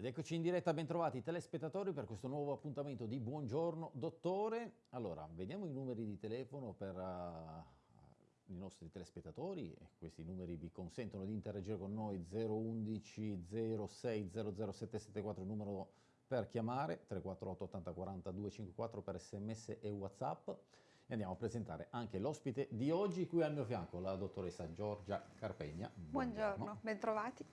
Ed eccoci in diretta, bentrovati telespettatori per questo nuovo appuntamento di Buongiorno Dottore. Allora, vediamo i numeri di telefono per uh, i nostri telespettatori. Questi numeri vi consentono di interagire con noi 011 06 00774 il numero per chiamare, 348 80 40 254 per sms e whatsapp. E andiamo a presentare anche l'ospite di oggi, qui al mio fianco, la dottoressa Giorgia Carpegna. Buongiorno, Buongiorno bentrovati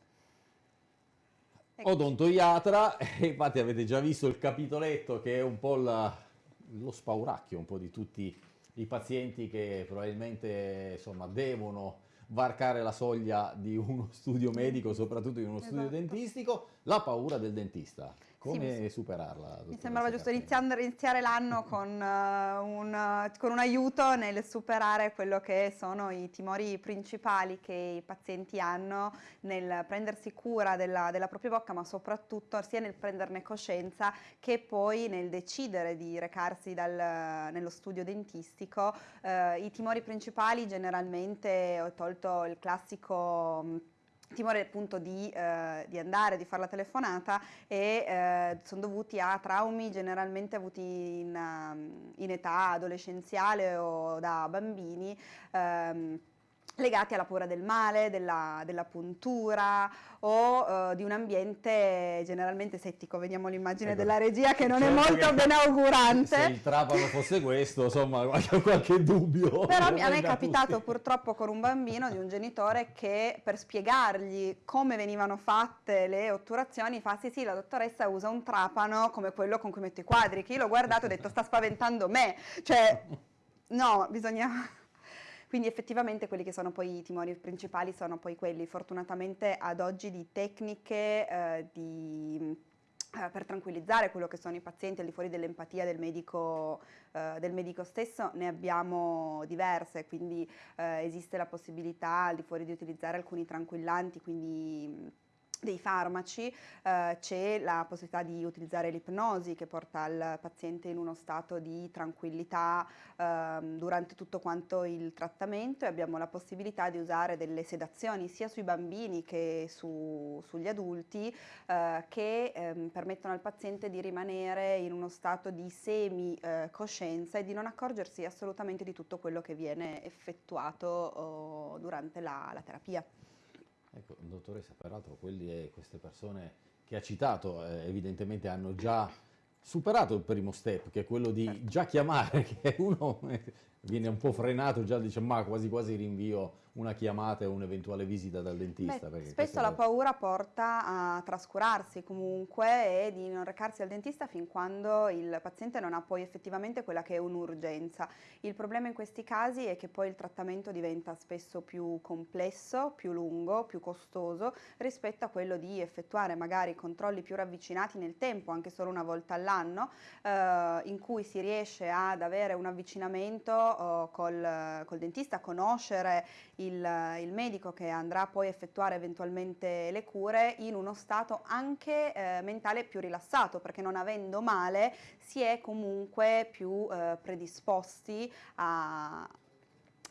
odontoiatra e infatti avete già visto il capitoletto che è un po' la, lo spauracchio un po' di tutti i pazienti che probabilmente insomma devono varcare la soglia di uno studio medico, soprattutto di uno studio esatto. dentistico, la paura del dentista. Come sì, superarla? Mi sembrava giusto iniziare l'anno con, uh, un, con, un, aiuto nel superare quello che sono i timori principali che i pazienti hanno nel prendersi cura della, della propria bocca, ma soprattutto sia nel prenderne coscienza che poi nel decidere di recarsi dal, nello studio dentistico. Uh, I timori principali generalmente, ho tolto il classico timore appunto di, eh, di, andare, di fare la telefonata e eh, sono dovuti a traumi generalmente avuti in, um, in età adolescenziale o da bambini. Ehm, legati alla paura del male, della, della puntura o uh, di un ambiente generalmente settico. Vediamo l'immagine ecco. della regia che non certo è molto che ben augurante. Se il trapano fosse questo, insomma, qualche, qualche dubbio. Però a me è capitato tutti. purtroppo con un bambino di un genitore che per spiegargli come venivano fatte le otturazioni fa sì sì la dottoressa usa un trapano come quello con cui metto i quadri, che io l'ho guardato e ho detto sta spaventando me, cioè no, bisogna... Quindi effettivamente quelli che sono poi i timori principali sono poi quelli. Fortunatamente ad oggi di tecniche eh, di eh, per tranquillizzare quello che sono i pazienti al di fuori dell'empatia del medico, eh, del medico stesso ne abbiamo diverse, quindi eh, esiste la possibilità al di fuori di utilizzare alcuni tranquillanti, quindi dei farmaci, eh, c'è la possibilità di utilizzare l'ipnosi che porta il paziente in uno stato di tranquillità eh, durante tutto quanto il trattamento e abbiamo la possibilità di usare delle sedazioni sia sui bambini che su, sugli adulti eh, che ehm, permettono al paziente di rimanere in uno stato di semi coscienza e di non accorgersi assolutamente di tutto quello che viene effettuato oh, durante la, la terapia. Ecco, dottoressa, peraltro quelli, queste persone che ha citato eh, evidentemente hanno già superato il primo step, che è quello di certo. già chiamare, che uno viene un po' frenato, già dice ma quasi quasi rinvio una chiamata e un'eventuale visita dal dentista. Beh, spesso la è... paura porta a trascurarsi comunque e di non recarsi al dentista fin quando il paziente non ha poi effettivamente quella che è un'urgenza. Il problema in questi casi è che poi il trattamento diventa spesso più complesso, più lungo, più costoso rispetto a quello di effettuare magari controlli più ravvicinati nel tempo, anche solo una volta all'anno, eh, in cui si riesce ad avere un avvicinamento eh, col, col dentista, conoscere il il, il, medico che andrà poi a effettuare eventualmente le cure in uno stato anche eh, mentale più rilassato perché non avendo male si è comunque più eh, predisposti a,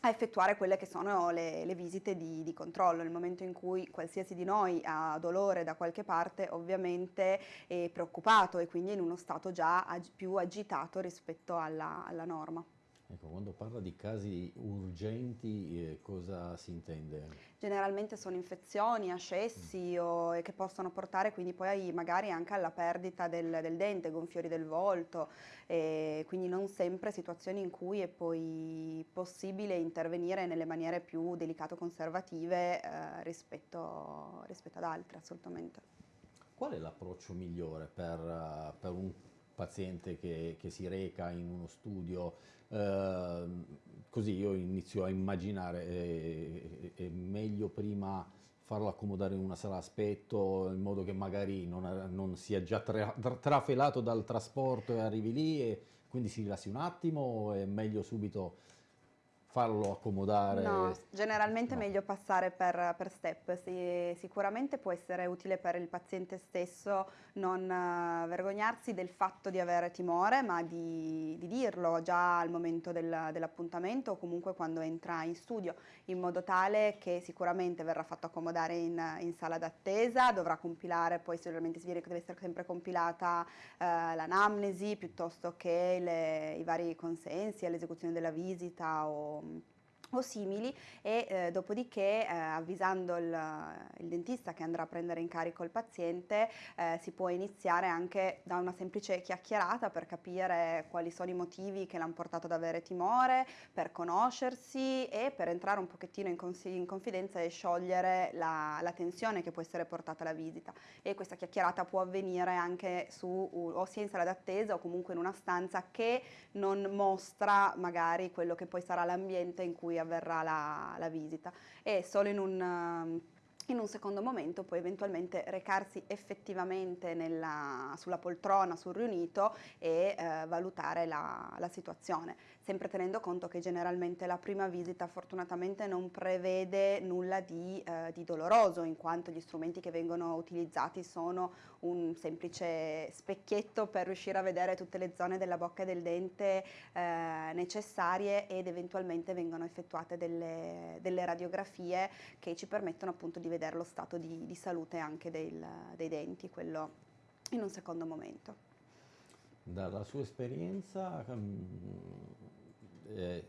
a effettuare quelle che sono le, le visite di, di, controllo. Nel momento in cui qualsiasi di noi ha dolore da qualche parte ovviamente è preoccupato e quindi in uno stato già ag più agitato rispetto alla, alla norma. Ecco, quando parla di casi urgenti eh, cosa si intende? Generalmente sono infezioni, ascessi mm. o, che possono portare quindi poi magari anche alla perdita del, del dente, gonfiori del volto, e quindi non sempre situazioni in cui è poi possibile intervenire nelle maniere più delicato-conservative eh, rispetto, rispetto ad altre assolutamente. Qual è l'approccio migliore per, uh, per un paziente che, che, si reca in uno studio, eh, così io inizio a immaginare, eh, è meglio prima farlo accomodare in una sala aspetto in modo che magari non, non sia già tra, trafelato dal trasporto e arrivi lì e quindi si rilassi un attimo o è meglio subito farlo accomodare? No, generalmente no. è meglio passare per, per step. Si, sicuramente può essere utile per il paziente stesso non uh, vergognarsi del fatto di avere timore, ma di, di dirlo già al momento del, dell'appuntamento o comunque quando entra in studio, in modo tale che sicuramente verrà fatto accomodare in, in sala d'attesa, dovrà compilare, poi sicuramente si che deve essere sempre compilata uh, l'anamnesi piuttosto che le, i vari consensi all'esecuzione della visita o um, o simili e eh, dopodiché eh, avvisando il, il, dentista che andrà a prendere in carico il paziente eh, si può iniziare anche da una semplice chiacchierata per capire quali sono i motivi che l'hanno portato ad avere timore, per conoscersi e per entrare un pochettino in, in confidenza e sciogliere la, la, tensione che può essere portata alla visita. E questa chiacchierata può avvenire anche su o sia in sala d'attesa o comunque in una stanza che non mostra magari quello che poi sarà l'ambiente in cui avverrà la, la visita. E solo in un um, in un secondo momento poi eventualmente recarsi effettivamente nella, sulla poltrona, sul riunito e eh, valutare la, la, situazione, sempre tenendo conto che generalmente la prima visita fortunatamente non prevede nulla di, eh, di doloroso in quanto gli strumenti che vengono utilizzati sono un semplice specchietto per riuscire a vedere tutte le zone della bocca e del dente eh, necessarie ed eventualmente vengono effettuate delle, delle, radiografie che ci permettono appunto di vedere lo stato di, di salute anche del, dei denti, quello in un secondo momento. Dalla sua esperienza um, eh,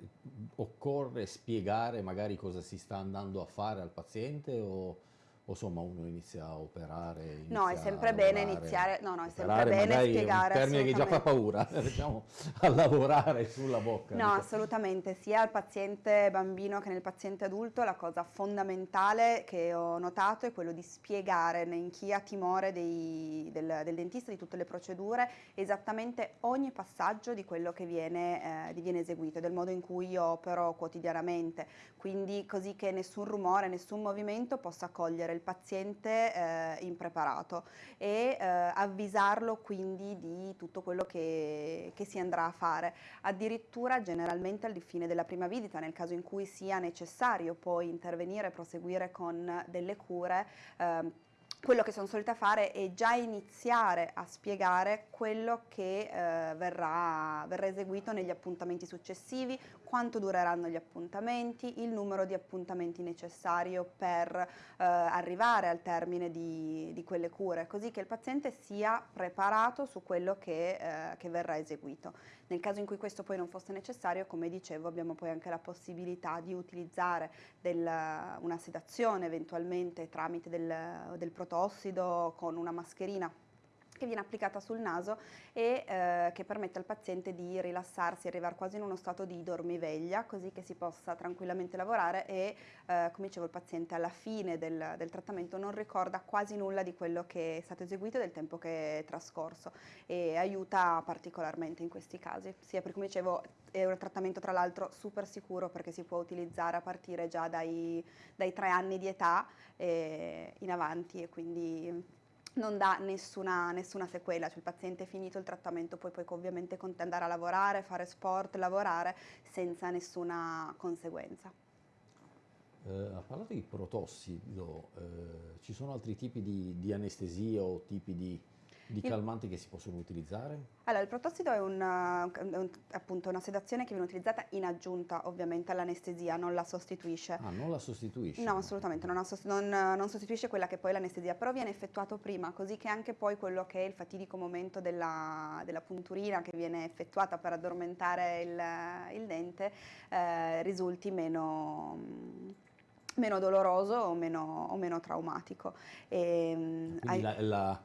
occorre spiegare magari cosa si sta andando a fare al paziente o o insomma uno inizia a operare? Inizia no, è sempre bene iniziare, no, no, è sempre bene spiegare. È un termine che già fa paura, diciamo, a lavorare sulla bocca. No, diciamo. assolutamente, sia al paziente bambino che nel paziente adulto la cosa fondamentale che ho notato è quello di spiegare in chi ha timore dei, del, del, dentista, di tutte le procedure, esattamente ogni passaggio di quello che viene, eh, viene eseguito, del modo in cui io opero quotidianamente, quindi così che nessun rumore, nessun movimento possa cogliere il paziente eh, impreparato e eh, avvisarlo quindi di tutto quello che, che, si andrà a fare. Addirittura generalmente al fine della prima visita, nel caso in cui sia necessario poi intervenire e proseguire con delle cure, eh, quello che sono solita fare è già iniziare a spiegare quello che eh, verrà, verrà, eseguito negli appuntamenti successivi, quanto dureranno gli appuntamenti, il numero di appuntamenti necessario per eh, arrivare al termine di, di, quelle cure, così che il paziente sia preparato su quello che, eh, che verrà eseguito. Nel caso in cui questo poi non fosse necessario, come dicevo, abbiamo poi anche la possibilità di utilizzare del, una sedazione eventualmente tramite del, del protossido con una mascherina che viene applicata sul naso e eh, che permette al paziente di rilassarsi, arrivare quasi in uno stato di dormiveglia, così che si possa tranquillamente lavorare e, eh, come dicevo, il paziente alla fine del, del, trattamento non ricorda quasi nulla di quello che è stato eseguito e del tempo che è trascorso e aiuta particolarmente in questi casi, sia perché, come dicevo, è un trattamento tra l'altro super sicuro perché si può utilizzare a partire già dai, dai tre anni di età eh, in avanti e quindi non dà nessuna, nessuna, sequela, cioè il paziente è finito il trattamento poi puoi ovviamente andare a lavorare, fare sport, lavorare senza nessuna conseguenza. Eh, ha parlato di protossido, eh, ci sono altri tipi di, di anestesia o tipi di di calmanti che si possono utilizzare? Allora, il protossido è, un, è un, appunto una sedazione che viene utilizzata in aggiunta ovviamente all'anestesia, non la sostituisce. Ah, non la sostituisce? No, assolutamente, non, non, non sostituisce quella che poi è l'anestesia, però viene effettuato prima, così che anche poi quello che è il fatidico momento della, della punturina che viene effettuata per addormentare il, il dente eh, risulti meno meno doloroso o meno, o meno traumatico. E, ehm, hai... la, la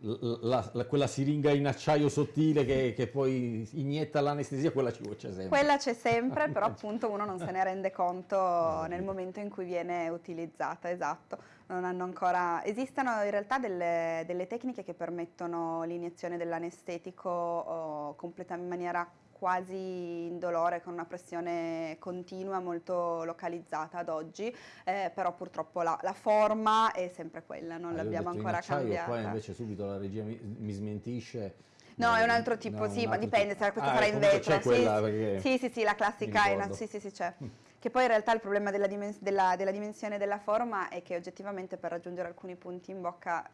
la, la, quella siringa in acciaio sottile che, che poi inietta l'anestesia, quella ci c'è sempre. Quella c'è sempre, però appunto uno non se ne rende conto nel momento in cui viene utilizzata, esatto. Non hanno ancora... Esistono in realtà delle, delle tecniche che permettono l'iniezione dell'anestetico oh, in maniera quasi indolore con una pressione continua molto localizzata ad oggi, eh, però purtroppo la, la, forma è sempre quella, non ah, l'abbiamo ancora cambiata. Poi invece subito la regia mi, mi smentisce No, è un altro tipo, no, sì, un ma altro dipende, tipo. questa Ah, sarà in vetro. sì, sì. sì, sì, la classica è una- sì, sì, sì, c'è. Che poi in realtà il problema della, dimens- della- della dimensione della forma è che oggettivamente per raggiungere alcuni punti in bocca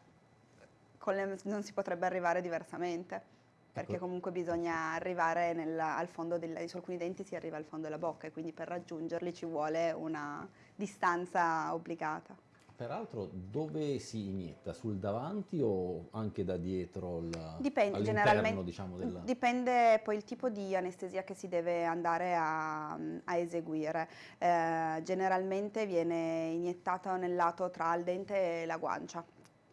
le- non si potrebbe arrivare diversamente, perché Ecco. comunque bisogna arrivare nella- al fondo della, su alcuni denti si arriva al fondo della bocca e quindi per raggiungerli ci vuole una distanza obbligata. Peraltro dove si inietta? Sul davanti o anche da dietro? il- Dipende, generalmente diciamo, del... dipende poi il tipo di anestesia che si deve andare a, a eseguire. Eh, generalmente viene iniettato nel lato tra il dente e la guancia,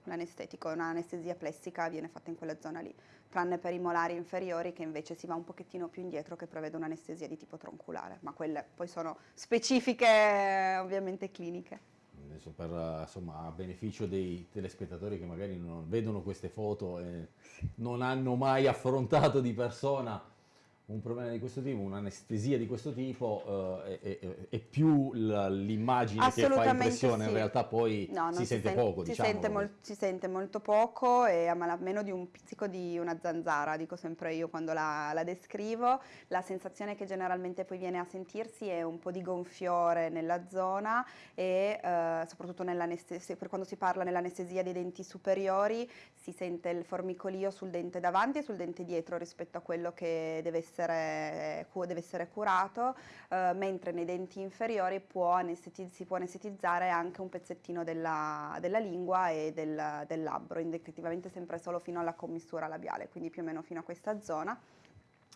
l'anestetico, un'anestesia plessica viene fatta in quella zona lì, tranne per i molari inferiori che invece si va un pochettino più indietro che prevede un'anestesia di tipo tronculare, ma quelle poi sono specifiche ovviamente cliniche. Adesso per, insomma, a beneficio dei telespettatori che magari non vedono queste foto e non hanno mai affrontato di persona un problema di questo tipo, un'anestesia di questo tipo, eh, è, è- è più l'immagine che fa impressione, sì. in realtà poi No, si sente sen- poco, si diciamo. sente, mol- si sente molto poco e a malapena di un pizzico di una zanzara, dico sempre io quando la, la descrivo. La sensazione che generalmente poi viene a sentirsi è un po' di gonfiore nella zona e eh, soprattutto per quando si parla nell'anestesia dei denti superiori si sente il formicolio sul dente davanti e sul dente dietro rispetto a quello che deve essere, cu- deve essere curato, eh, mentre nei denti inferiori può si può anestetizzare anche un pezzettino della, della lingua e del, del labbro, indicativamente sempre solo fino alla commissura labiale, quindi più o meno fino a questa zona.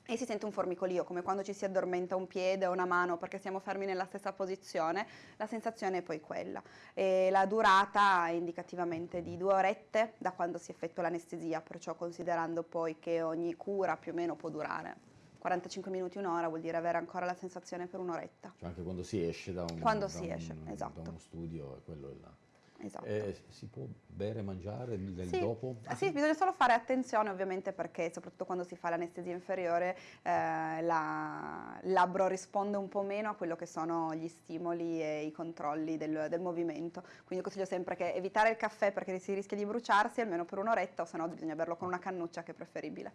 E si sente un formicolio, come quando ci si addormenta un piede o una mano perché siamo fermi nella stessa posizione, la sensazione è poi quella. E la durata è indicativamente di due orette da quando si effettua l'anestesia, perciò considerando poi che ogni cura più o meno può durare 45 minuti, un'ora, vuol dire avere ancora la sensazione per un'oretta. Cioè anche quando si esce da un, Quando da si un- esce, esatto. da uno studio, è quello è là. Esatto. Eh, si può bere, mangiare del Sì, dopo? ah, sì, bisogna solo fare attenzione ovviamente perché soprattutto quando si fa l'anestesia inferiore eh, la- il labbro risponde un po' meno a quello che sono gli stimoli e i controlli del, del movimento. Quindi consiglio sempre che evitare il caffè perché si rischia di bruciarsi almeno per un'oretta o se no bisogna berlo con una cannuccia che è preferibile.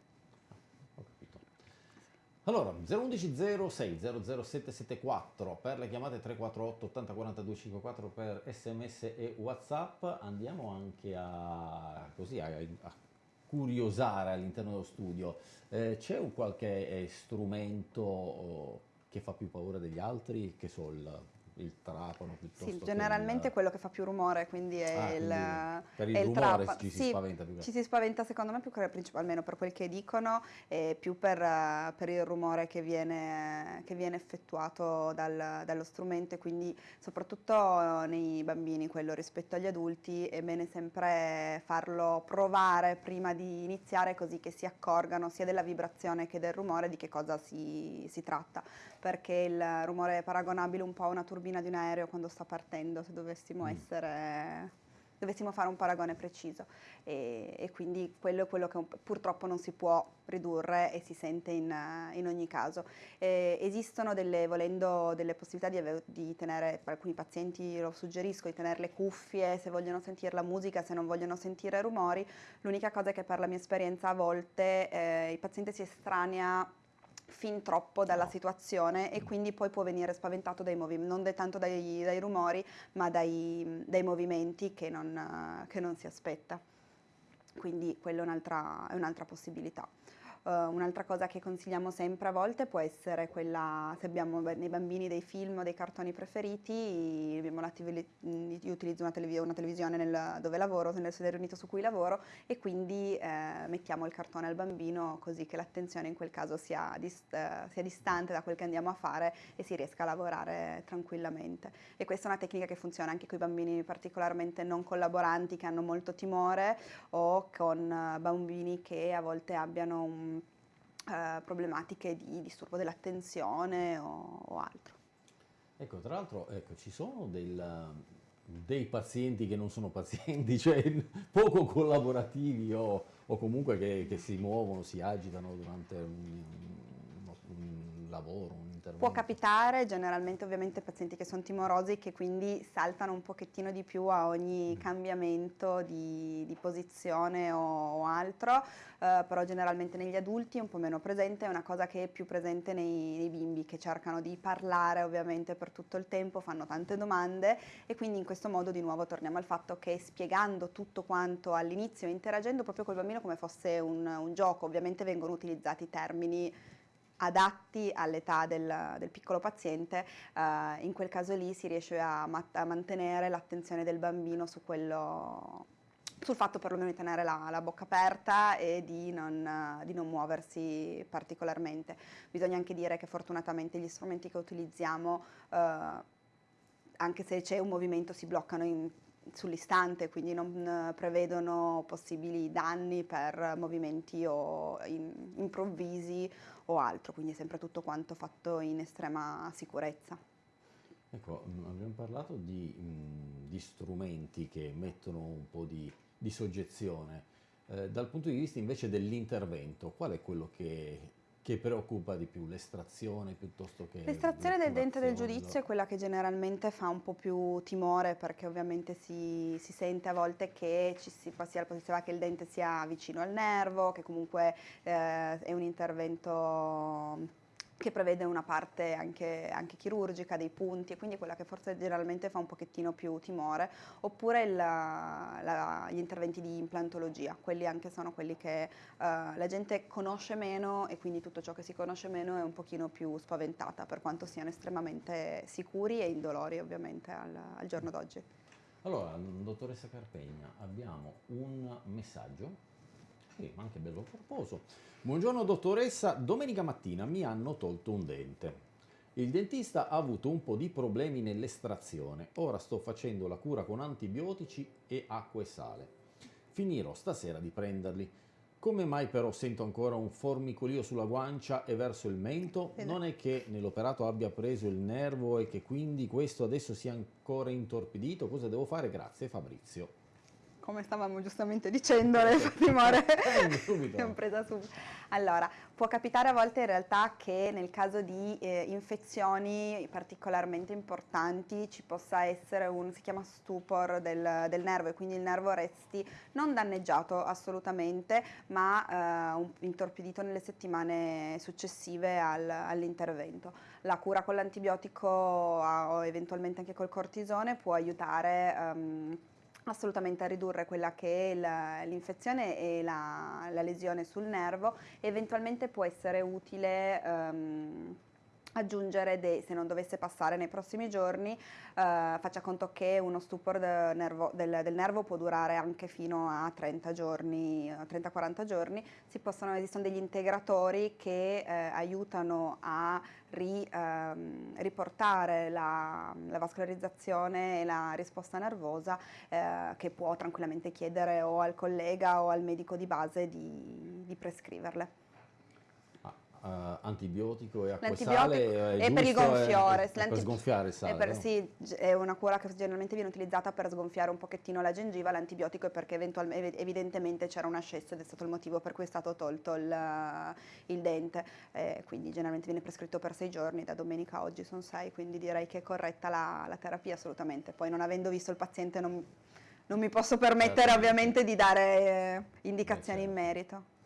Allora, 011 06 00774 per le chiamate 348 80 42 54 per sms e whatsapp. Andiamo anche a, così, a, a curiosare all'interno dello studio. Eh, c'è un qualche eh, strumento oh, che fa più paura degli altri? Che so, il, il trapano piuttosto Sì, che generalmente il- quello che fa più rumore, quindi è Ah, il, quindi per il rumore trapano. ci si Sì, spaventa più che Ci si spaventa secondo me più che principalmente per quel che dicono e più per, per il rumore che viene, che viene effettuato dal- dallo strumento e quindi soprattutto nei bambini, quello rispetto agli adulti, è bene sempre farlo provare prima di iniziare così che si accorgano sia della vibrazione che del rumore di che cosa si, si tratta, perché il rumore è paragonabile un po' a una turbina di un aereo quando sta partendo, se dovessimo Mm. essere dovessimo fare un paragone preciso e, e quindi quello è quello che purtroppo non si può ridurre e si sente in, in ogni caso. Eh, esistono delle, volendo, delle possibilità di, ave- di tenere, per alcuni pazienti lo suggerisco, di tenere le cuffie se vogliono sentire la musica, se non vogliono sentire rumori. L'unica cosa è che per la mia esperienza a volte eh, il paziente si estranea fin troppo dalla situazione e quindi poi può venire spaventato dai movimenti, non tanto dai, dai rumori, ma dai, dai movimenti che non, che non si aspetta. Quindi quella è un'altra, è un'altra possibilità. Eh, un'altra cosa che consigliamo sempre a volte può essere quella, se abbiamo nei bambini dei film o dei cartoni preferiti, TV mh, io utilizzo una, televi- una televisione nel- dove lavoro, nel sedere unito su cui lavoro e quindi eh, mettiamo il cartone al bambino così che l'attenzione in quel caso sia, dist- sia distante da quel che andiamo a fare e si riesca a lavorare tranquillamente. E questa è una tecnica che funziona anche con i bambini particolarmente non collaboranti che hanno molto timore o con eh, bambini che a volte abbiano un, eh, problematiche di disturbo dell'attenzione o, o altro. Ecco, tra l'altro, ecco, ci sono del- dei pazienti che non sono pazienti, cioè poco collaborativi o, o comunque che, che si muovono, si agitano durante un, uno- un lavoro, un intervento? Può capitare, generalmente ovviamente pazienti che sono timorosi che quindi saltano un pochettino di più a ogni mm. cambiamento di, di posizione o, o altro, uh, però generalmente negli adulti è un po' meno presente, è una cosa che è più presente nei, nei bimbi che cercano di parlare ovviamente per tutto il tempo, fanno tante domande e quindi in questo modo di nuovo torniamo al fatto che spiegando tutto quanto all'inizio, interagendo proprio col bambino come fosse un, un gioco, ovviamente vengono utilizzati termini adatti all'età del, del, piccolo paziente, uh, in quel caso lì si riesce a, a mantenere l'attenzione del bambino su quello sul fatto perlomeno di tenere la, la bocca aperta e di non, di non, muoversi particolarmente. Bisogna anche dire che fortunatamente gli strumenti che utilizziamo, eh, anche se c'è un movimento, si bloccano in, sull'istante, quindi non prevedono possibili danni per movimenti o in, improvvisi o altro, quindi è sempre tutto quanto fatto in estrema sicurezza. Ecco, mm, abbiamo parlato di, mm, di strumenti che mettono un po' di di soggezione. Eh, dal punto di vista invece dell'intervento, qual è quello che, che preoccupa di più? L'estrazione piuttosto che... L'estrazione del dente del giudizio è quella che generalmente fa un po' più timore perché ovviamente si, si sente a volte che ci si, sia la possibilità che il dente sia vicino al nervo, che comunque eh, è un intervento che prevede una parte anche, anche, chirurgica, dei punti, e quindi quella che forse generalmente fa un pochettino più timore, oppure il, la, gli interventi di implantologia, quelli anche sono quelli che uh, la gente conosce meno e quindi tutto ciò che si conosce meno è un pochino più spaventata, per quanto siano estremamente sicuri e indolori ovviamente al, al giorno d'oggi. Allora, dottoressa Carpegna, abbiamo un messaggio sì, ma anche bello corposo. Buongiorno dottoressa, domenica mattina mi hanno tolto un dente. Il dentista ha avuto un po' di problemi nell'estrazione, ora sto facendo la cura con antibiotici e acqua e sale. Finirò stasera di prenderli. Come mai però sento ancora un formicolio sulla guancia e verso il mento? Non è che nell'operato abbia preso il nervo e che quindi questo adesso sia ancora intorpidito? Cosa devo fare? Grazie Fabrizio come stavamo giustamente dicendo, le timore abbiamo presa subito. Allora, può capitare a volte in realtà che nel caso di eh, infezioni particolarmente importanti ci possa essere un, si chiama stupor del, del, nervo e quindi il nervo resti non danneggiato assolutamente, ma eh, un, intorpidito nelle settimane successive al, all'intervento. La cura con l'antibiotico o eventualmente anche col cortisone può aiutare um, assolutamente a ridurre quella che è l'infezione e la, la, lesione sul nervo, eventualmente può essere utile um, aggiungere, dei, se non dovesse passare nei prossimi giorni, eh, faccia conto che uno stupor del nervo, del, del nervo, può durare anche fino a 30 giorni, 30-40 giorni, possono, esistono degli integratori che eh, aiutano a ri, ehm, riportare la, la, vascolarizzazione e la risposta nervosa eh, che può tranquillamente chiedere o al collega o al medico di base di, di prescriverle uh, antibiotico e acqua sale è, per il gonfiore, è, è per sgonfiare il sale. Per, no? Sì, è una cura che generalmente viene utilizzata per sgonfiare un pochettino la gengiva, l'antibiotico è perché evidentemente c'era un ascesso ed è stato il motivo per cui è stato tolto il, il dente, eh, quindi generalmente viene prescritto per sei giorni, da domenica a oggi sono sei, quindi direi che è corretta la, la terapia assolutamente, poi non avendo visto il paziente non, non mi posso permettere certo. ovviamente di dare eh, indicazioni in merito.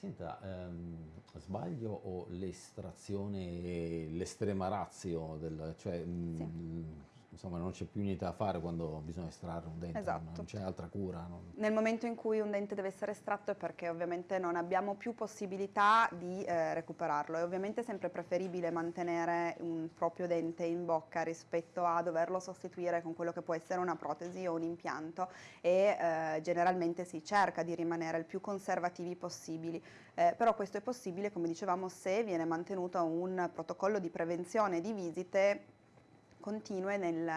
Senta, ehm, sbaglio o l'estrazione, l'estrema razio, del, cioè sì. mh, insomma non c'è più niente da fare quando bisogna estrarre un dente, esatto. non c'è altra cura. Non... Nel momento in cui un dente deve essere estratto è perché ovviamente non abbiamo più possibilità di eh, recuperarlo, è ovviamente sempre preferibile mantenere un proprio dente in bocca rispetto a doverlo sostituire con quello che può essere una protesi o un impianto e eh, generalmente si cerca di rimanere il più conservativi possibili, eh, però questo è possibile come dicevamo se viene mantenuto un protocollo di prevenzione di visite continue nel,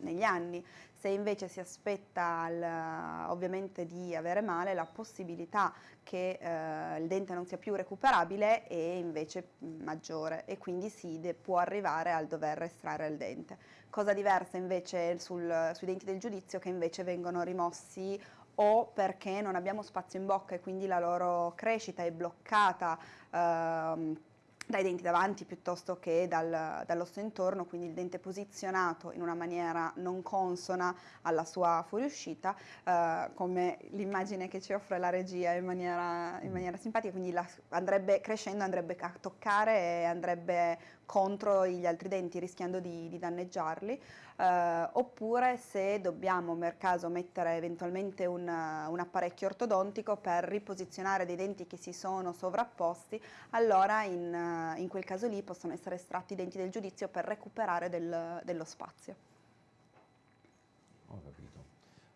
negli anni. Se invece si aspetta al, ovviamente di avere male, la possibilità che eh, il dente non sia più recuperabile è invece maggiore e quindi si può arrivare al dover estrarre il dente. Cosa diversa invece sul, sui denti del giudizio che invece vengono rimossi o perché non abbiamo spazio in bocca e quindi la loro crescita è bloccata. Ehm, dai denti davanti piuttosto che dal, dall'osso intorno, quindi il dente posizionato in una maniera non consona alla sua fuoriuscita, eh, come l'immagine che ci offre la regia in maniera, in maniera simpatica, quindi la, andrebbe crescendo, andrebbe a toccare e andrebbe contro gli altri denti rischiando di, di danneggiarli eh, oppure se dobbiamo per caso mettere eventualmente un, un, apparecchio ortodontico per riposizionare dei denti che si sono sovrapposti, allora in, in quel caso lì possono essere estratti i denti del giudizio per recuperare del, dello spazio. Ho capito.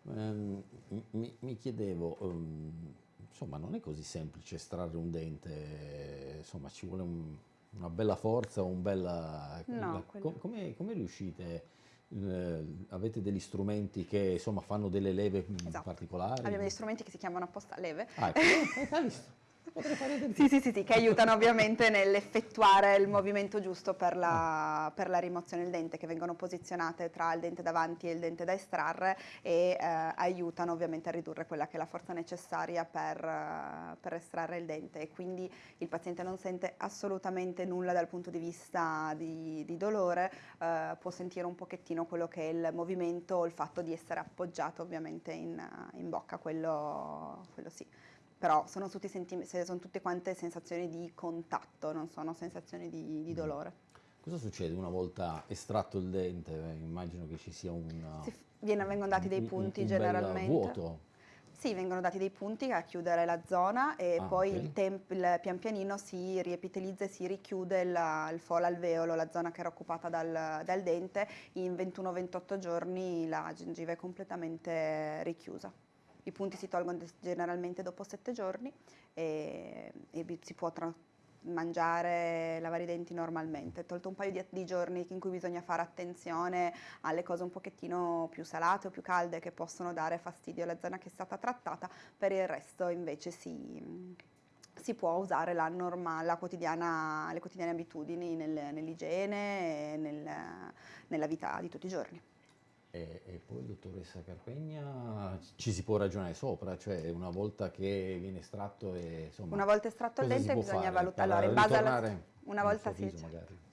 Um, mi, mi, chiedevo, um, insomma non è così semplice estrarre un dente, insomma ci vuole un, una bella forza, un bella... No, com, come, come riuscite eh, avete degli strumenti che insomma fanno delle leve esatto. particolari? Abbiamo degli strumenti che si chiamano apposta leve. Ah, ecco. eh, sì, sì, sì, sì, che aiutano ovviamente nell'effettuare il movimento giusto per la, per la, rimozione del dente, che vengono posizionate tra il dente davanti e il dente da estrarre e eh, aiutano ovviamente a ridurre quella che è la forza necessaria per, uh, per, estrarre il dente. E quindi il paziente non sente assolutamente nulla dal punto di vista di, di dolore, uh, può sentire un pochettino quello che è il movimento o il fatto di essere appoggiato ovviamente in, in bocca, quello, quello sì però sono, sono, tutte quante sensazioni di contatto, non sono sensazioni di, di mm. dolore. Cosa succede una volta estratto il dente? Immagino che ci sia un... Viene, vengono dati dei punti un, un generalmente. vuoto. Sì, vengono dati dei punti a chiudere la zona e ah, poi okay. il, temp, il, pian pianino si riepitelizza e si richiude la, il folo alveolo, la zona che era occupata dal, dal dente, in 21-28 giorni la gengiva è completamente richiusa. I punti si tolgono generalmente dopo sette giorni e, e si può mangiare, lavare i denti normalmente, tolto un paio di, di, giorni in cui bisogna fare attenzione alle cose un pochettino più salate o più calde che possono dare fastidio alla zona che è stata trattata, per il resto invece si, si può usare la normale, quotidiana, le quotidiane abitudini nel, nell'igiene e nel, nella vita di tutti i giorni. E, e, poi, dottoressa Carpegna, ci si può ragionare sopra, cioè una volta che viene estratto e insomma... Una volta estratto il dente bisogna valutare, allora in base alla... Una volta sì, magari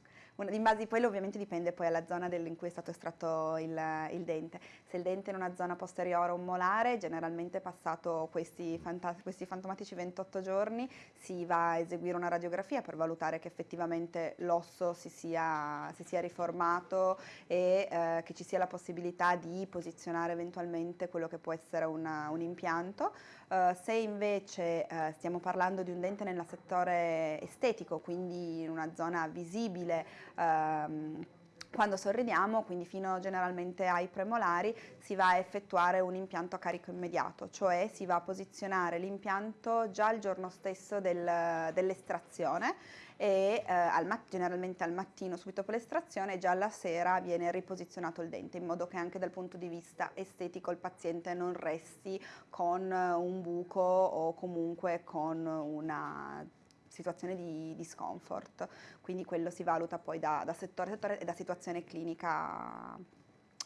in base, poi ovviamente dipende poi alla zona del, in cui è stato estratto il, il, dente. Se il dente è in una zona posteriore o molare, generalmente passato questi, fanta, questi, fantomatici 28 giorni si va a eseguire una radiografia per valutare che effettivamente l'osso si sia, si sia riformato e eh, che ci sia la possibilità di posizionare eventualmente quello che può essere una, un impianto. Uh, se invece uh, stiamo parlando di un dente nel settore estetico, quindi in una zona visibile, um, quando sorridiamo, quindi fino generalmente ai premolari, si va a effettuare un impianto a carico immediato, cioè si va a posizionare l'impianto già il giorno stesso del, dell'estrazione e eh, al generalmente al mattino subito dopo l'estrazione già alla sera viene riposizionato il dente in modo che anche dal punto di vista estetico il paziente non resti con un buco o comunque con una situazione di discomfort, quindi quello si valuta poi da, da settore a settore e da situazione clinica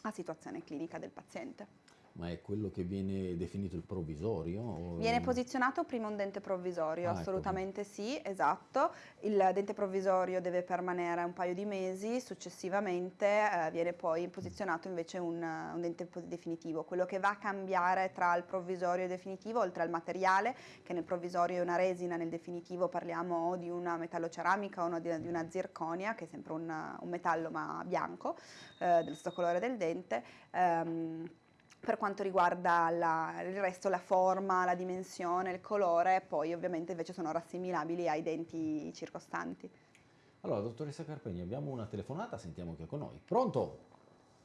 a situazione clinica del paziente ma è quello che viene definito il provvisorio? Viene posizionato prima un dente provvisorio, ah, ecco. assolutamente ecco. sì, esatto. Il dente provvisorio deve permanere un paio di mesi, successivamente eh, viene poi posizionato invece un, un, dente definitivo. Quello che va a cambiare tra il provvisorio e il definitivo, oltre al materiale, che nel provvisorio è una resina, nel definitivo parliamo o di una metalloceramica o di, di una zirconia, che è sempre un, un metallo ma bianco, eh, dello stesso colore del dente. Ehm, per quanto riguarda la, il resto, la forma, la dimensione, il colore, poi ovviamente invece sono rassimilabili ai denti circostanti. Allora, dottoressa Carpegni, abbiamo una telefonata, sentiamo chi è con noi. Pronto?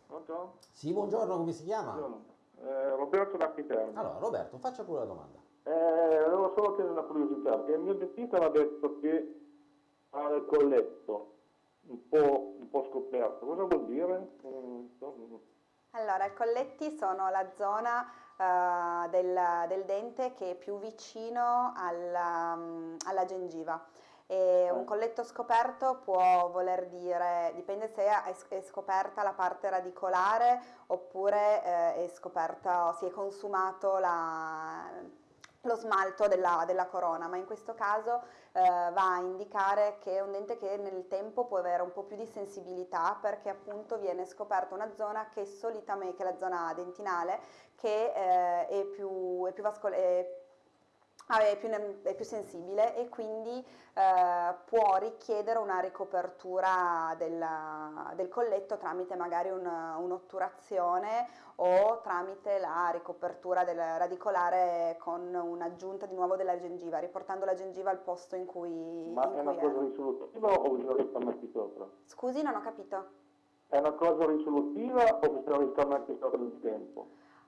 Pronto? Sì, buongiorno, come si chiama? Buongiorno. Eh, Roberto da Piterno. Allora, Roberto, faccia pure la domanda. Eh, avevo solo che una curiosità, perché il mio dentista mi ha detto che ha il colletto un po', un po scoperto. Cosa vuol dire? Mm, allora, i colletti sono la zona uh, del, del, dente che è più vicino alla, um, alla gengiva. E un colletto scoperto può voler dire, dipende se è, scoperta la parte radicolare oppure eh, è scoperta, si è consumato la, lo smalto della, della, corona, ma in questo caso eh, va a indicare che è un dente che nel tempo può avere un po' più di sensibilità perché appunto viene scoperta una zona che solitamente, che è la zona dentinale, che eh, è più, è più Ah, è più, è più, sensibile e quindi eh, può richiedere una ricopertura della, del colletto tramite magari un, un'otturazione o tramite la ricopertura del radicolare con un'aggiunta di nuovo della gengiva, riportando la gengiva al posto in cui... Ma in è una cosa risolutiva o bisogna risparmiarci sopra? Scusi, non ho capito. È una cosa risolutiva o bisogna risparmiarci sopra nel tempo?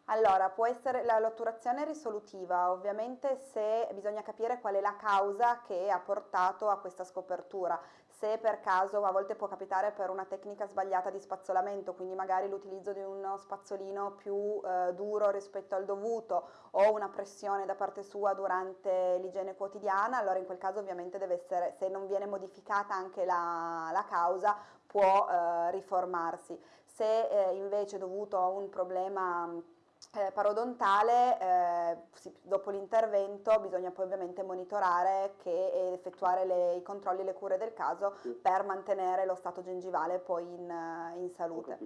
Allora, può essere la lotturazione risolutiva, ovviamente se bisogna capire qual è la causa che ha portato a questa scopertura, se per caso a volte può capitare per una tecnica sbagliata di spazzolamento, quindi magari l'utilizzo di uno spazzolino più eh, duro rispetto al dovuto o una pressione da parte sua durante l'igiene quotidiana, allora in quel caso ovviamente deve essere, se non viene modificata anche la, la causa, può eh, riformarsi. Se eh, invece dovuto a un problema eh, parodontale, eh, sì, dopo l'intervento bisogna poi ovviamente monitorare che, ed effettuare le, i controlli e le cure del caso sì. per mantenere lo stato gengivale poi in, in salute.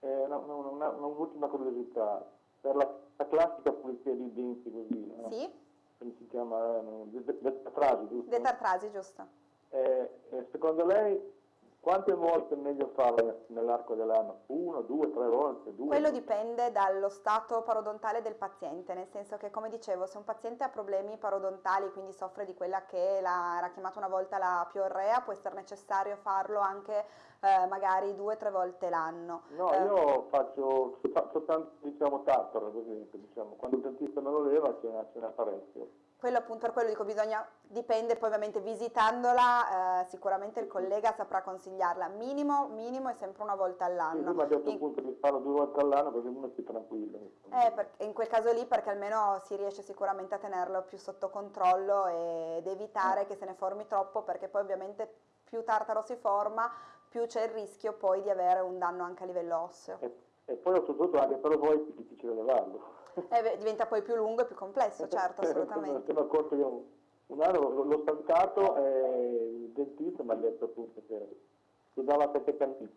Eh, un'ultima curiosità, per la, la, classica pulizia dei denti così, sì? come si chiama? Detartrasi, giusto? Detartrasi, giusto. Eh, eh, secondo lei quante volte è meglio farlo nell'arco dell'anno? Uno, due, tre volte? Due? Quello dipende dallo stato parodontale del paziente, nel senso che come dicevo se un paziente ha problemi parodontali, quindi soffre di quella che era chiamata una volta la piorrea, può essere necessario farlo anche eh, magari due o tre volte l'anno. No, eh, io faccio soltanto diciamo tartaro, così, diciamo. quando il dentista me lo leva ce n'è parecchio quello appunto per quello dico bisogna, dipende poi ovviamente visitandola, eh, sicuramente il collega saprà consigliarla, minimo, minimo è sempre una volta all'anno. Sì, mi ha detto in... appunto di farlo due volte all'anno così uno è tranquillo. Eh, perché, in quel caso lì perché almeno si riesce sicuramente a tenerlo più sotto controllo ed evitare eh. che se ne formi troppo perché poi ovviamente più tartaro si forma più c'è il rischio poi di avere un danno anche a livello osseo. E, e poi oltretutto anche per voi è più difficile levarlo eh, diventa poi più lungo e più complesso, certo, assolutamente. Sono accorto io un anno l'ho stancato e il dentista mi ha detto appunto che si dava sette cantine.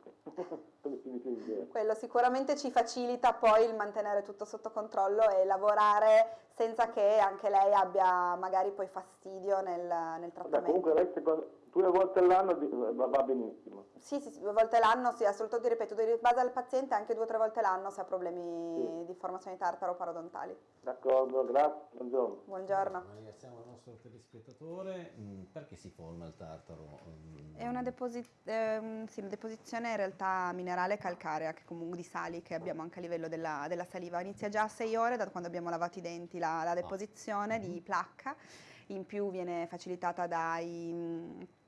Quello sicuramente ci facilita poi il mantenere tutto sotto controllo e lavorare senza che anche lei abbia magari poi fastidio nel, nel trattamento. Vabbè, comunque lei secondo, due volte all'anno va benissimo. Sì, sì, due volte l'anno, sì, assolutamente, ripeto, in base al paziente anche due o tre volte l'anno se ha problemi sì. di formazione tartaro-parodontali. D'accordo, grazie, buongiorno. Buongiorno. Ringraziamo il nostro telespettatore. Mm, perché si forma il tartaro? Mm. È una, deposi ehm, sì, una, deposizione in realtà minerale calcarea, che comunque di sali che abbiamo anche a livello della, della saliva. Inizia già a sei ore da quando abbiamo lavato i denti la, la ah. deposizione ah. di mm-hmm. placca, in più viene facilitata dai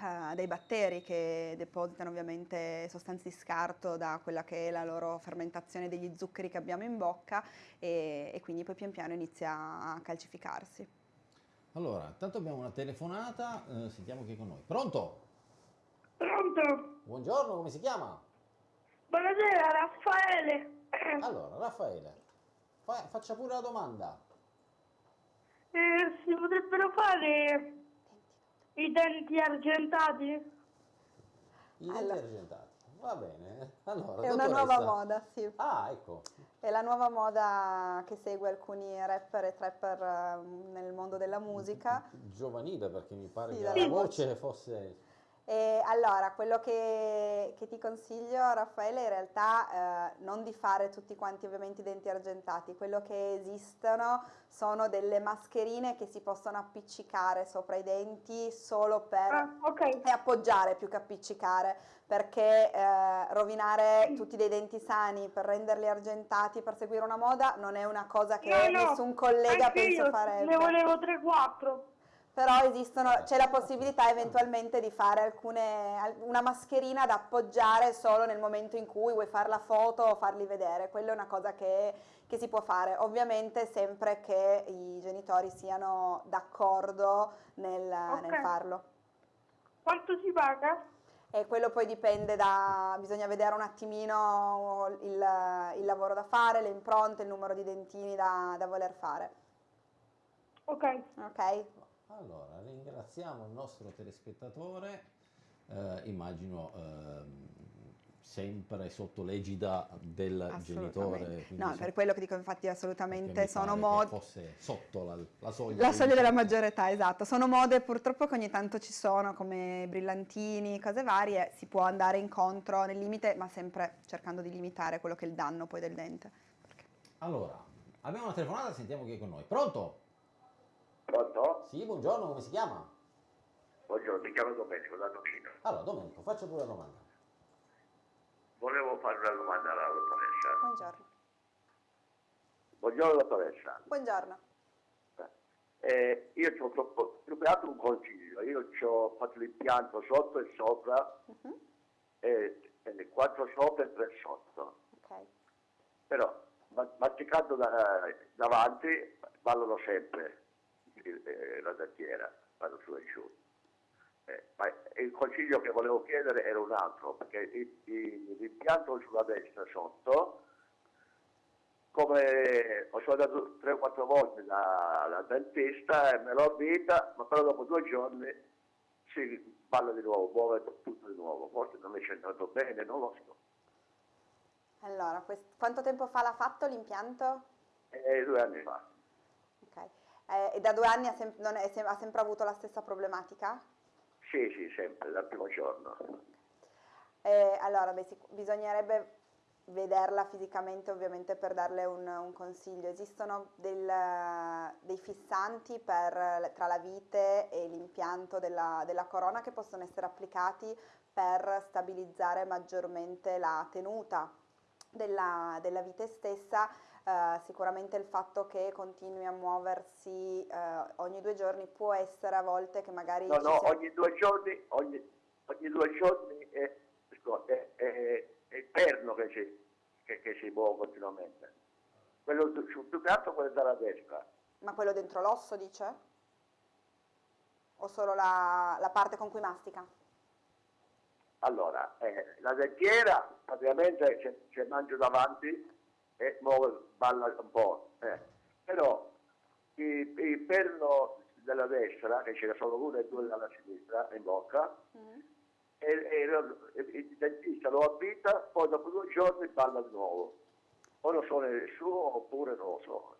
uh, dei batteri che depositano ovviamente sostanze di scarto da quella che è la loro fermentazione degli zuccheri che abbiamo in bocca e, e quindi poi pian piano inizia a calcificarsi. Allora, intanto abbiamo una telefonata, eh, sentiamo chi è con noi. Pronto? Pronto? Buongiorno, come si chiama? Buonasera, Raffaele. Allora, Raffaele, fa, faccia pure la domanda. Eh, si potrebbero fare i denti argentati? I denti allora. argentati, va bene. Allora, è una nuova moda, sì. Ah, ecco. È la nuova moda che segue alcuni rapper e trapper uh, nel mondo della musica. Giovanile perché mi pare sì, che la voce fosse e allora, quello che, che, ti consiglio Raffaele in realtà eh, non di fare tutti quanti ovviamente i denti argentati, quello che esistono sono delle mascherine che si possono appiccicare sopra i denti solo per ah, okay. e appoggiare più che appiccicare perché eh, rovinare tutti dei denti sani per renderli argentati per seguire una moda non è una cosa che no, no, nessun collega penso io farebbe. Ne volevo 3-4 però esistono, c'è la possibilità eventualmente di fare alcune, una mascherina da appoggiare solo nel momento in cui vuoi fare la foto o farli vedere, quella è una cosa che, che si può fare, ovviamente sempre che i genitori siano d'accordo nel, okay. nel farlo. Quanto si paga? E quello poi dipende da, bisogna vedere un attimino il, il lavoro da fare, le impronte, il numero di dentini da, da voler fare. Ok. Ok? Allora, ringraziamo il nostro telespettatore, eh, immagino ehm, sempre sotto l'egida del genitore. No, so- per quello che dico infatti assolutamente sono modi... fosse sotto la, la soglia. La soglia della 18. maggiore età, esatto. Sono mode purtroppo che ogni tanto ci sono, come brillantini, cose varie. Si può andare incontro nel limite, ma sempre cercando di limitare quello che è il danno poi del dente. Perché- Allora, abbiamo una telefonata, sentiamo chi è con noi. Pronto? Pronto? Sì, buongiorno, come si chiama? Buongiorno, mi chiamo Domenico da Torino. Allora, Domenico, faccia pure la domanda. Volevo fare una domanda alla dottoressa. Buongiorno. Buongiorno dottoressa. Buongiorno. Eh, io ci ho troppo- altro un consiglio. Io ci ho fatto l'impianto sotto e sopra, Mhm, e, e quattro sopra e tre sotto. Ok. Però ma- masticando da- davanti ballano sempre eh, la dentiera, vanno su e giù. Eh, ma il consiglio che volevo chiedere era un altro, perché l'impianto sulla destra sotto, come ho sono andato 3 o 4 volte dal dentista e me l'ho avvita, ma però dopo due giorni si balla di nuovo, muove tutto di nuovo, forse non è centrato bene, non lo so. Allora, quanto tempo fa l'ha fatto l'impianto? E due anni fa. Eh, e da due anni ha, sem- è- sem- ha sempre avuto la stessa problematica? Sì, sì, sempre, dal primo giorno. Eh, allora, beh, bisognerebbe vederla fisicamente ovviamente per darle un, un consiglio. Esistono del- dei fissanti per- tra la vite e l'impianto della, della corona che possono essere applicati per stabilizzare maggiormente la tenuta della, della vite stessa. Eh, sicuramente il fatto che continui a muoversi eh, ogni due giorni può essere a volte che magari No, ci no, sia- ogni due giorni, ogni, ogni due giorni è, è- è- è il perno che si, che, che si muove continuamente. Quello più che altro quello dalla destra. Ma quello dentro l'osso dice? O solo la, la parte con cui mastica? Allora, eh, la dentiera praticamente c'è, c'è mangio davanti e muove, balla un po'. eh. Però il, il perno della destra, che ce ne sono uno e due dalla sinistra in bocca, e, e lo- e il dentista lo abita, poi dopo due giorni balla di nuovo. O lo so nel suo oppure non lo so.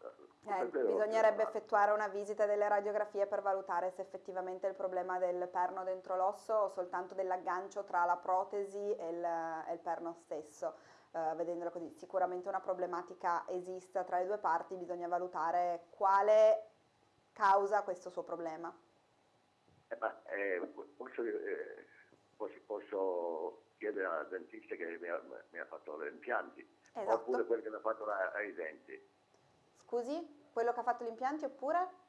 Eh, bisognerebbe effettuare una visita delle radiografie per valutare se effettivamente il problema del perno dentro l'osso o soltanto dell'aggancio tra la protesi e il, e il perno stesso. Eh, vedendolo così, sicuramente una problematica esiste tra le due parti, bisogna valutare quale causa questo suo problema. Eh, ma, eh, posso, eh, posso, posso chiedere al dentista che mi ha, mi ha fatto gli impianti, Esatto. oppure quello che mi ha fatto la- ai denti, Scusi, quello che ha fatto gli impianti oppure?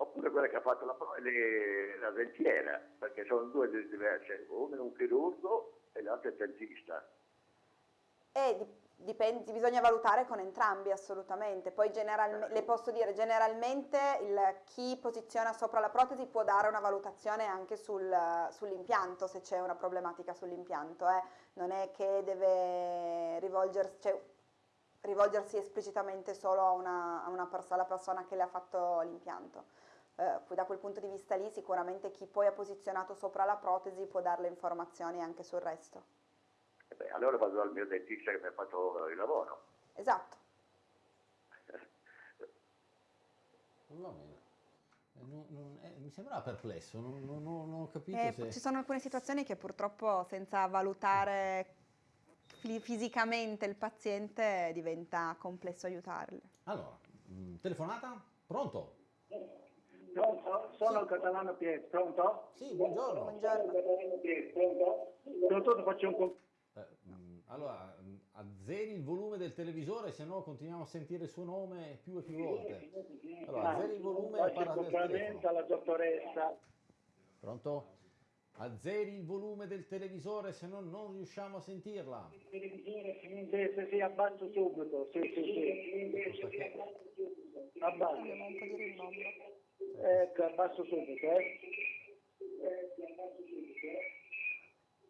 oppure quello che ha fatto la, le- la dentiera, perché sono due di- diverse, uno è un chirurgo e l'altro è dentista. E di- dipende, bisogna valutare con entrambi assolutamente. Poi generalme- le posso dire, generalmente il- chi posiziona sopra la protesi può dare una valutazione anche sul- sull'impianto, se c'è una problematica sull'impianto. eh. Non è che deve rivolgersi, cioè, rivolgersi esplicitamente solo a una, a una pers- alla persona che le ha fatto l'impianto. Poi da quel punto di vista lì sicuramente chi poi ha posizionato sopra la protesi può dare le informazioni anche sul resto. Beh, allora vado dal mio dentista che mi ha fatto il lavoro. Esatto. Va bene. Eh, non- non- eh, mi sembrava perplesso, non, non- non- non ho capito Eh, se... Ci sono alcune situazioni che purtroppo senza valutare fi- fisicamente il paziente diventa complesso aiutarle. Allora, mh, telefonata? Pronto? Pronto? Sono il catalano Pietro, pronto? Sì, buongiorno. Buongiorno. Pronto, faccio un con- Eh, mh, allora, mh, azzeri il volume del televisore, se no continuiamo a sentire il suo nome più e più volte. Allora, azzeri il volume e parla del telefono. alla dottoressa. Pronto? Azzeri il volume del televisore, se no non riusciamo a sentirla. Sì, sì, sì, abbasso subito, sì, sì, sì. Abbasso. Ecco, abbasso subito, eh.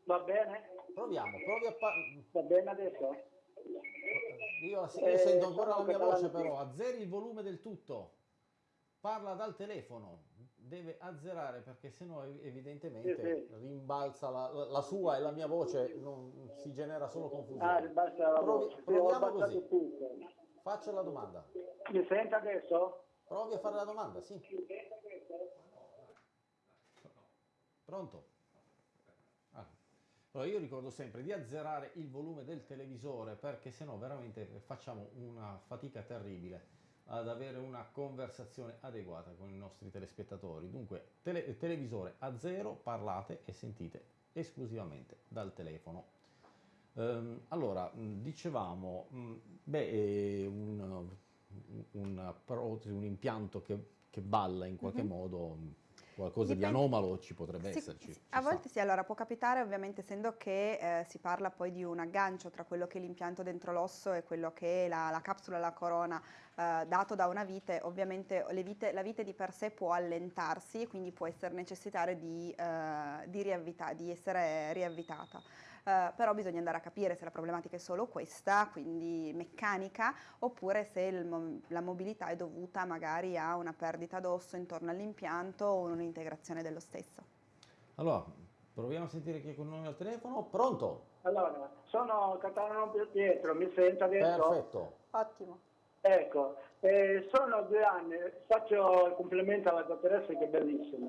Va bene? Proviamo, provi a parlare. Va bene adesso? Io, io Eh, sento ancora la mia voce però, azzeri il volume del tutto. parla dal telefono, deve azzerare perché sennò ev- evidentemente Sì, sì. rimbalza la, la- sua e la mia voce, non, si genera solo Ah, confusione. basta la Provi- voce. Proviamo così. tutto. Faccio la domanda. Mi sente adesso? Provi a fare la domanda, sì. Pronto? Allora io ricordo sempre di azzerare il volume del televisore perché sennò veramente facciamo una fatica terribile ad avere una conversazione adeguata con i nostri telespettatori. Dunque, tele- televisore a zero, parlate e sentite esclusivamente dal telefono. Ehm, allora, dicevamo, beh, un, un, protesi, un impianto che, che balla in qualche Mhm. modo, mh, qualcosa Dipende- di anomalo ci potrebbe Sì, esserci. sì, a sta. volte sì, allora può capitare ovviamente essendo che eh, si parla poi di un aggancio tra quello che è l'impianto dentro l'osso e quello che è la, la capsula, la corona eh, dato da una vite, ovviamente le vite- la vite di per sé può allentarsi e quindi può essere necessitare di, eh, di riavvita- di essere riavvitata. Eh, però bisogna andare a capire se la problematica è solo questa, quindi meccanica, oppure se il la mobilità è dovuta magari a una perdita d'osso intorno all'impianto o un'integrazione dello stesso. Allora, proviamo a sentire chi è con noi al telefono. Pronto? Allora, sono Catalano Pietro, mi sente adesso? Perfetto. Ottimo. Ecco, eh, sono due anni, faccio il complimento alla dottoressa che è bellissima.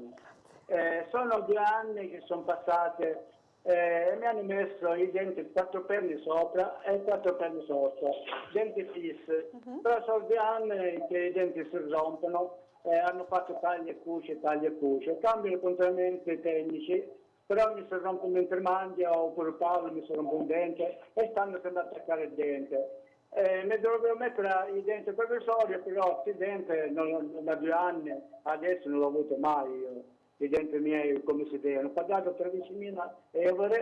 Eh, sono due anni che sono passate eh, e mi hanno messo i denti quattro perni sopra e quattro perni sotto, denti fissi. Mhm. Però sono due anni che i denti si rompono, eh, hanno fatto tagli e cuci, tagli e cuci. Cambiano continuamente tecnici, però mi si rompe un intermandia oppure Paolo mi si rompe un dente e stanno sempre a attaccare il dente. Eh, mi dovevo mettere i denti provvisori, però denti non- da due anni adesso non l'ho avuto mai io, i denti miei come si devono. Ho pagato 13.000 euro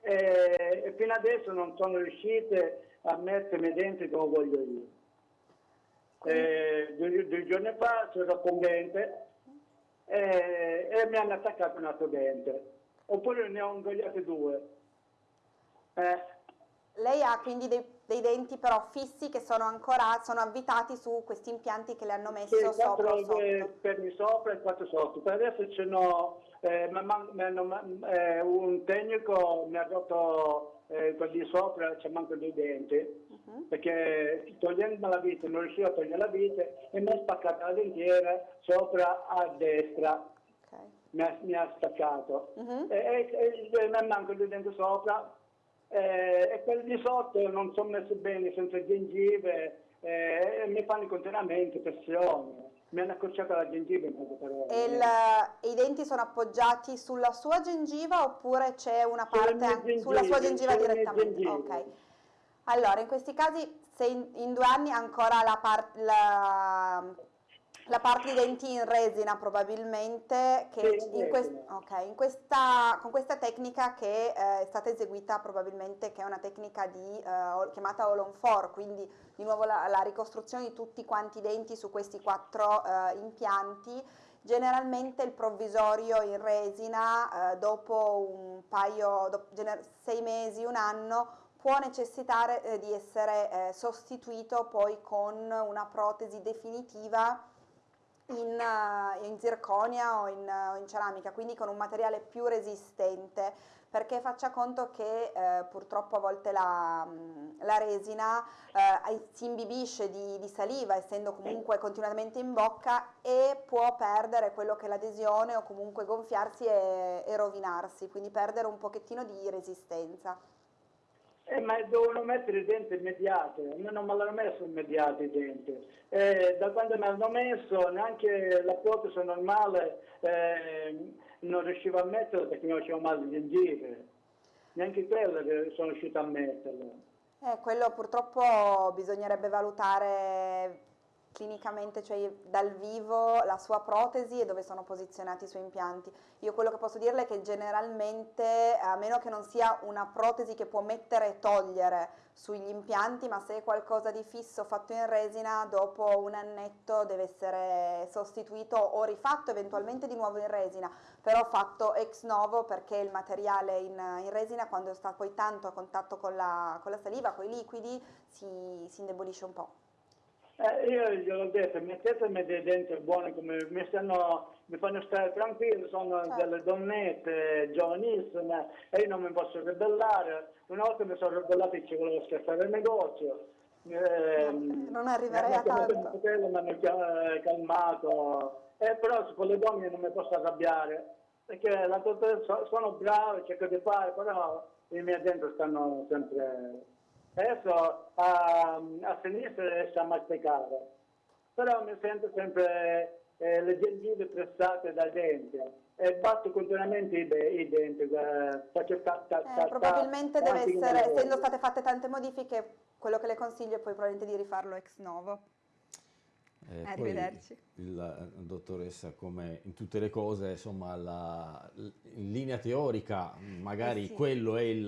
eh, e fino adesso non sono riuscite a mettermi i denti come voglio io. Eh, due, due giorni fa sono con un dente eh, e mi hanno attaccato un altro dente, oppure ne ho ingoiati due. Eh, Lei ha quindi dei, dei denti però fissi che sono ancora sono avvitati su questi impianti che le hanno messo Sì, sopra o sotto. perni sopra e quattro sotto. Per adesso ce n'ho, eh, ma- ma- mi hanno- ma- eh, un tecnico mi ha rotto eh, quelli sopra, c'è manco dei denti, Mhm. perché togliendo la vite, non riuscivo a togliere la vite e mi ha spaccato la dentiera sopra a destra, Ok. mi ha, mi ha staccato. Mhm. E, e, e mi manco dei denti sopra eh, e quelli di sotto non sono messi bene senza gengive eh, e mi fanno continuamente pressione. Mi hanno accorciato la gengiva in poche parole. E, il- i denti sono appoggiati sulla sua gengiva oppure c'è una parte mie anche- sulla sua gengiva direttamente? Ok. Allora, in questi casi, se in, in due anni ancora la, par- la- la parte di denti in resina probabilmente, che Sì, in quest- resina. ok, in questa, con questa tecnica che eh, è stata eseguita probabilmente, che è una tecnica di, eh, chiamata All on Four, quindi di nuovo la, la ricostruzione di tutti quanti i denti su questi quattro eh, impianti. Generalmente il provvisorio in resina eh, dopo un paio, gener- sei mesi, un anno, può necessitare eh, di essere eh, sostituito poi con una protesi definitiva in, eh, in zirconia o in, in ceramica, quindi con un materiale più resistente, perché faccia conto che eh, purtroppo a volte la, mh, la resina eh, si imbibisce di, di saliva, essendo comunque continuamente in bocca, e può perdere quello che è l'adesione o comunque gonfiarsi e, e rovinarsi, quindi perdere un pochettino di resistenza. Eh, ma dovevano mettere i denti immediati, non me l'hanno messo immediati i denti. Eh, da quando me l'hanno messo neanche la protesi normale eh, non riuscivo a metterla perché mi facevo male le gengive. Neanche quella sono riuscito a metterla. Eh, quello purtroppo bisognerebbe valutare clinicamente, cioè dal vivo, la sua protesi e dove sono posizionati i suoi impianti. Io quello che posso dirle è che generalmente, a meno che non sia una protesi che può mettere e togliere sugli impianti, ma se è qualcosa di fisso fatto in resina, dopo un annetto deve essere sostituito o rifatto eventualmente di nuovo in resina, però fatto ex novo perché il materiale in, in resina quando sta poi tanto a contatto con la, con la saliva, con i liquidi, si, si indebolisce un po'. Eh, io gliel'ho detto, mettetemi dei denti buoni come mi, stanno, mi fanno stare tranquillo, sono Certo. delle donnette giovanissime e io non mi posso ribellare. Una volta mi sono ribellato e ci volevo scherzare il negozio. Eh, non arriverei a tanto. fratello, mi hanno calmato, eh, però su quelle donne non mi posso arrabbiare perché la sono brave, cerco di fare, però i miei denti stanno sempre... Adesso a, a sinistra riesco a masticare, però mi sento sempre eh, le gengive pressate dai denti e batto continuamente i, i denti, eh, faccio ta, ta, Eh, ta, ta, probabilmente deve essere, essendo state fatte tante modifiche, quello che le consiglio è poi probabilmente di rifarlo ex novo. Eh, poi Arrivederci. Eh, dottoressa, come in tutte le cose, insomma, la- in linea teorica, magari Eh sì. quello è il,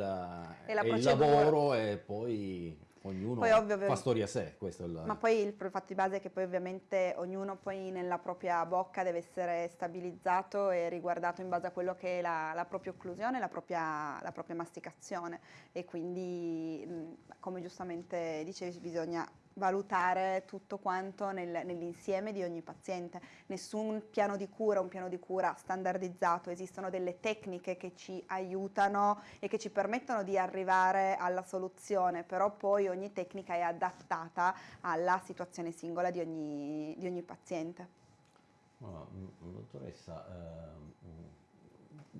È la è il lavoro e poi ognuno Poi ovvio, fa storia a sé. Il, Ma poi il fatto di base è che poi ovviamente ognuno poi nella propria bocca deve essere stabilizzato e riguardato in base a quello che è la, la propria occlusione, la propria, la propria masticazione e quindi come giustamente dicevi bisogna valutare tutto quanto nel- nell'insieme di ogni paziente. Nessun piano di cura, un piano di cura standardizzato, esistono delle tecniche che ci aiutano e che ci permettono di arrivare alla soluzione, però poi ogni tecnica è adattata alla situazione singola di ogni, di ogni paziente. Mm, dottoressa, ehm,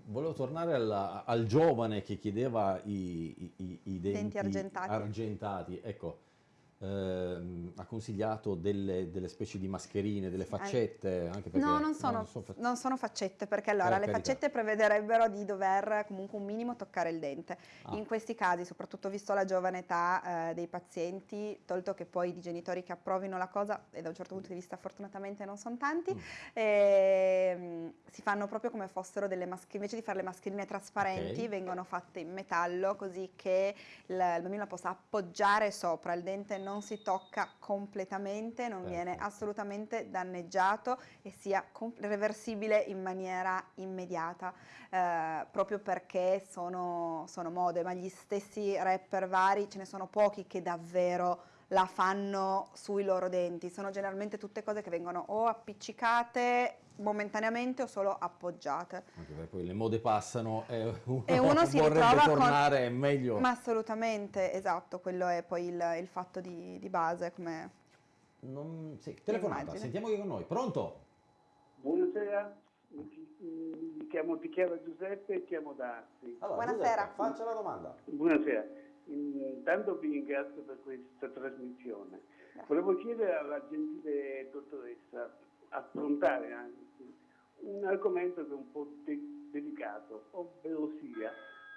volevo tornare alla- al giovane che chiedeva i, i- i- i denti, Denti argentati. argentati. Ecco, ehm, ha consigliato delle, delle specie di mascherine, delle faccette, anche perché No, non sono, fa- non sono faccette, perché allora Per le faccette prevederebbero di dover comunque un minimo toccare il dente. Ah. In questi casi, soprattutto visto la giovane età eh, dei pazienti, tolto che poi di genitori che approvino la cosa, e da un certo punto di vista fortunatamente non sono tanti, Mm. ehm, si fanno proprio come fossero delle mascherine, invece di fare le mascherine trasparenti, Ok. vengono fatte in metallo così che il, il bambino la possa appoggiare sopra, il dente non si tocca completamente, non viene Perfetto. assolutamente danneggiato e sia reversibile in maniera immediata, eh, proprio perché sono, sono mode, ma gli stessi rapper vari ce ne sono pochi che davvero la fanno sui loro denti, sono generalmente tutte cose che vengono o appiccicate momentaneamente o solo appoggiate. Anche perché poi le mode passano e uno, E uno si vorrebbe ritrova con- tornare meglio. Ma assolutamente, esatto, quello è poi il, il fatto di, di base, come Non- sì, telefonata, Immagino. sentiamo chi è con noi. Pronto? Buonasera, mi, chi- mi chiamo, ti chiamo Giuseppe e chiamo da Asti. Allora, Buonasera. Giuseppe, faccia la domanda. Buonasera, intanto vi ringrazio per questa trasmissione. Volevo chiedere alla gentile dottoressa affrontare anche un argomento che è un po' de- delicato, ovvero sia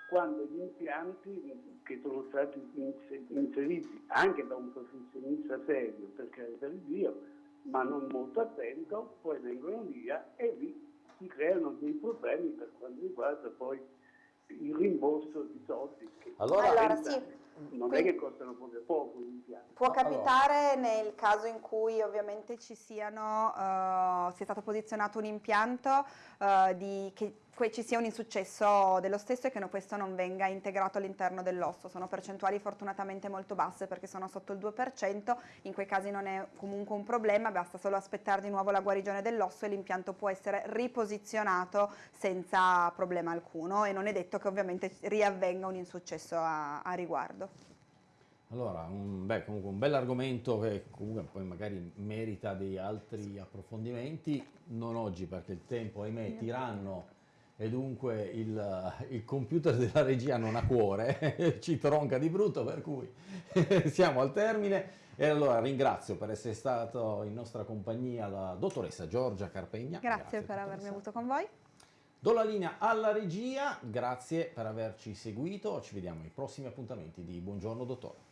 quando gli impianti che sono stati inse- inseriti anche da un professionista serio, per carità di Dio, ma non molto attento, poi vengono via e lì si creano dei problemi per quanto riguarda poi il rimborso di soldi che Allora- Allora, sì. Non è Quindi- che costano proprio poco gli impianti. Può No, capitare nel caso in cui ovviamente ci siano, eh, sia stato posizionato un impianto, eh, di, che ci sia un insuccesso dello stesso e che questo non venga integrato all'interno dell'osso. Sono percentuali fortunatamente molto basse perché sono sotto il 2%, in quei casi non è comunque un problema, basta solo aspettare di nuovo la guarigione dell'osso e l'impianto può essere riposizionato senza problema alcuno e non è detto che ovviamente riavvenga un insuccesso a- a riguardo. Allora, un, beh, comunque un bell'argomento che comunque poi magari merita dei altri approfondimenti, non oggi perché il tempo, ahimè, tiranno e dunque il, il computer della regia non ha cuore, ci tronca di brutto, per cui siamo al termine. E allora ringrazio per essere stato in nostra compagnia la dottoressa Giorgia Carpegna. Grazie per avermi avuto con voi. Do la linea alla regia, grazie per averci seguito, ci vediamo ai prossimi appuntamenti di Buongiorno Dottore.